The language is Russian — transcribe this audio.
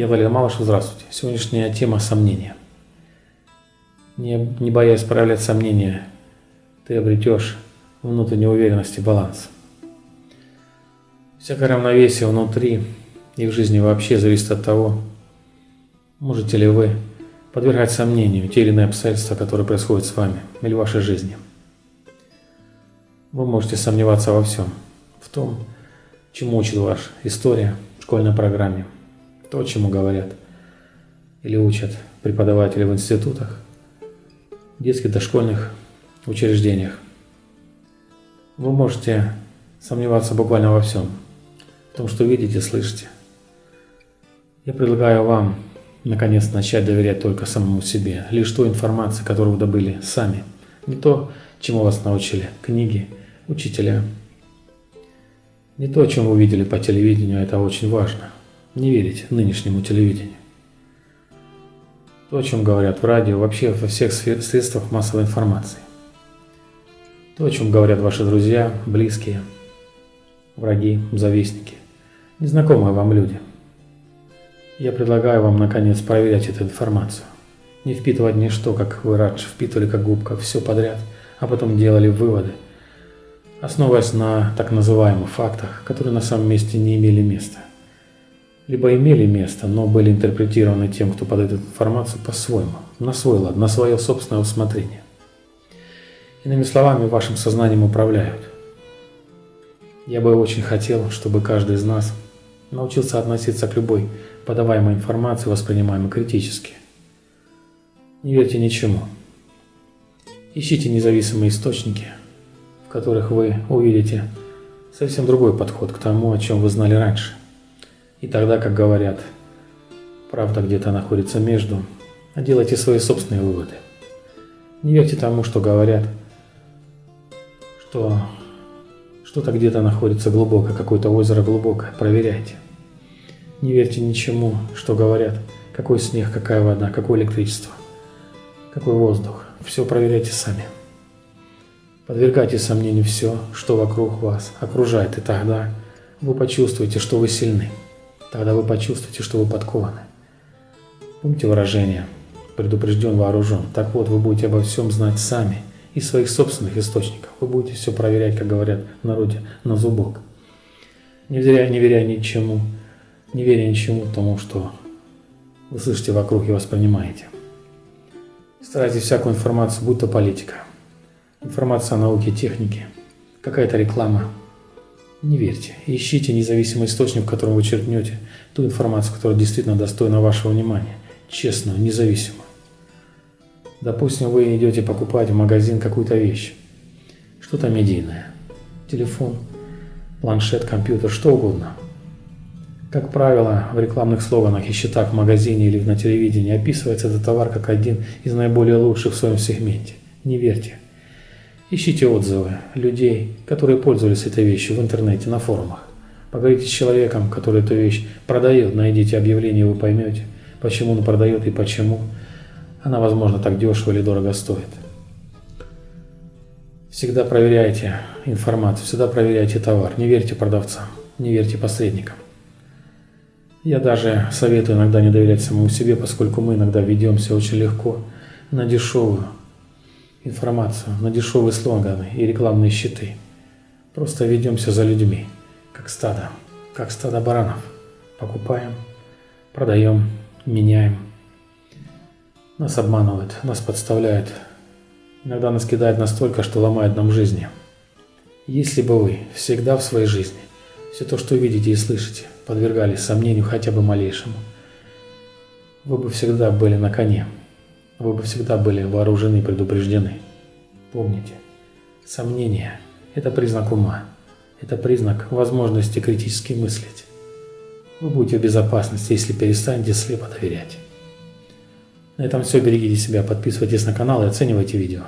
Я Валерий Малышев, здравствуйте. Сегодняшняя тема – сомнения. Не, не боясь проявлять сомнения, ты обретешь уверенность и баланс. Всякое равновесие внутри и в жизни вообще зависит от того, можете ли вы подвергать сомнению те или иные обстоятельства, которые происходят с вами или в вашей жизни. Вы можете сомневаться во всем, в том, чему учит ваша история в школьной программе – то, чему говорят или учат преподаватели в институтах, детских дошкольных учреждениях. Вы можете сомневаться буквально во всем, в том, что видите, слышите. Я предлагаю вам, наконец, начать доверять только самому себе, лишь той информации, которую вы добыли сами, не то, чему вас научили. Книги, учителя, не то, чем вы увидели по телевидению, это очень важно – не верить нынешнему телевидению. То, о чем говорят в радио, вообще во всех средствах массовой информации. То, о чем говорят ваши друзья, близкие, враги, завистники, незнакомые вам люди. Я предлагаю вам, наконец, проверять эту информацию. Не впитывать ничто, как вы раньше впитывали, как губка, все подряд, а потом делали выводы, основываясь на так называемых фактах, которые на самом месте не имели места либо имели место, но были интерпретированы тем, кто подает эту информацию по-своему, на свой лад, на свое собственное усмотрение. Иными словами, вашим сознанием управляют. Я бы очень хотел, чтобы каждый из нас научился относиться к любой подаваемой информации, воспринимаемой критически. Не верьте ничему. Ищите независимые источники, которых вы увидите совсем другой подход к тому, о чем вы знали раньше. И тогда, как говорят, правда где-то находится между, а делайте свои собственные выводы. Не верьте тому, что говорят, что что-то где-то находится глубоко, какое-то озеро глубокое, проверяйте. Не верьте ничему, что говорят, какой снег, какая вода, какое электричество, какой воздух. Все проверяйте сами. Подвергайте сомнению все, что вокруг вас окружает, и тогда вы почувствуете, что вы сильны. Тогда вы почувствуете, что вы подкованы. Помните выражение «предупрежден, вооружен». Так вот, вы будете обо всем знать сами из своих собственных источников. Вы будете все проверять, как говорят в народе, на зубок. Не веря, не веря ничему, не веря ничему тому, что вы слышите вокруг и воспринимаете. Старайтесь всякую информацию, будь то политика, информация о науке, технике, какая-то реклама, не верьте. Ищите независимый источник, в котором вы черпнете ту информацию, которая действительно достойна вашего внимания. Честную, независимую. Допустим, вы идете покупать в магазин какую-то вещь. Что-то медийное. Телефон, планшет, компьютер, что угодно. Как правило, в рекламных слоганах и счетах в магазине или на телевидении описывается этот товар как один из наиболее лучших в своем сегменте. Не верьте. Ищите отзывы людей, которые пользовались этой вещью в интернете, на форумах. Поговорите с человеком, который эту вещь продает, найдите объявление, вы поймете, почему он продает и почему она, возможно, так дешево или дорого стоит. Всегда проверяйте информацию, всегда проверяйте товар, не верьте продавцам, не верьте посредникам. Я даже советую иногда не доверять самому себе, поскольку мы иногда ведемся очень легко на дешевую информацию на дешевые слоганы и рекламные щиты. Просто ведемся за людьми, как стадо, как стадо баранов. Покупаем, продаем, меняем. Нас обманывают, нас подставляют. Иногда нас кидают настолько, что ломает нам жизни. Если бы вы всегда в своей жизни все то, что видите и слышите, подвергались сомнению хотя бы малейшему, вы бы всегда были на коне, вы бы всегда были вооружены и предупреждены. Помните, сомнение – это признак ума, это признак возможности критически мыслить. Вы будете в безопасности, если перестанете слепо доверять. На этом все. Берегите себя, подписывайтесь на канал и оценивайте видео.